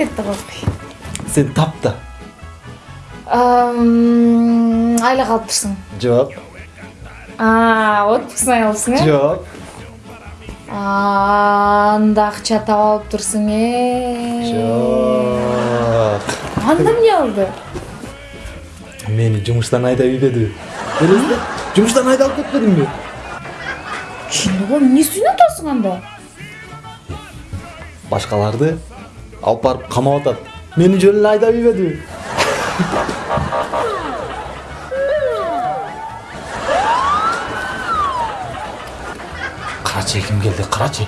айта албайм сен тап да айла калып турсуң жок отпускны алыпсың э жок анда акча таап алып э жок анда эмне болду мени жумуштан айдап ийбедиби элестет жумуштан айдалып кетпедимби ошондо эмне үстүнө атасың анда башкаларды алып барып камап атат мени жөн эле айдап ийбедиби карачы ким келди карачы